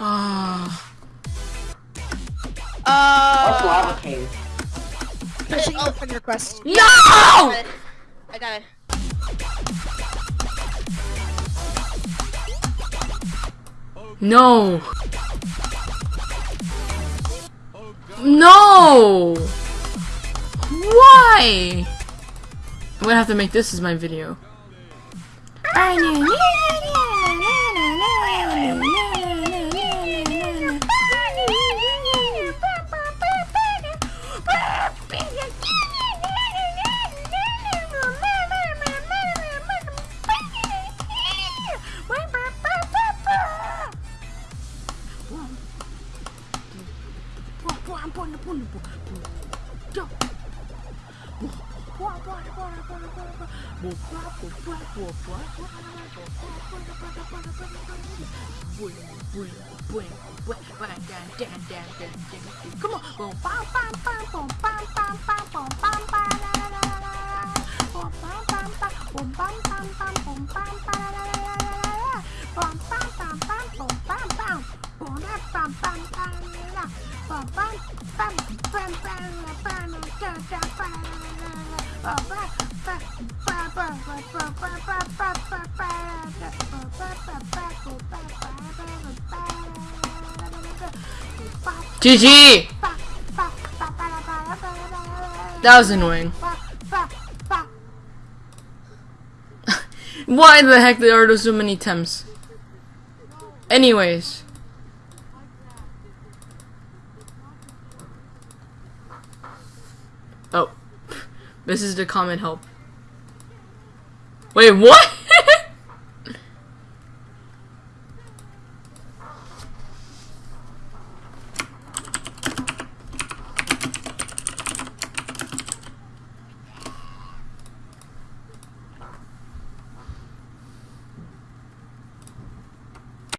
Ah. What's Uh, lava cave? Pushing Oh. the friend request. no! I got it. No. No. Why? I'm gonna have to make this as my video. Bora, bora, bora, bora, bora, bora, bora, bora. Come on. Bom bam bam bam bom bam ba la la la la la la bom bam bam bam bom bam GG! That was annoying. Why the heck there are so many temps? Anyways. Oh. This is the comment help. Wait, what?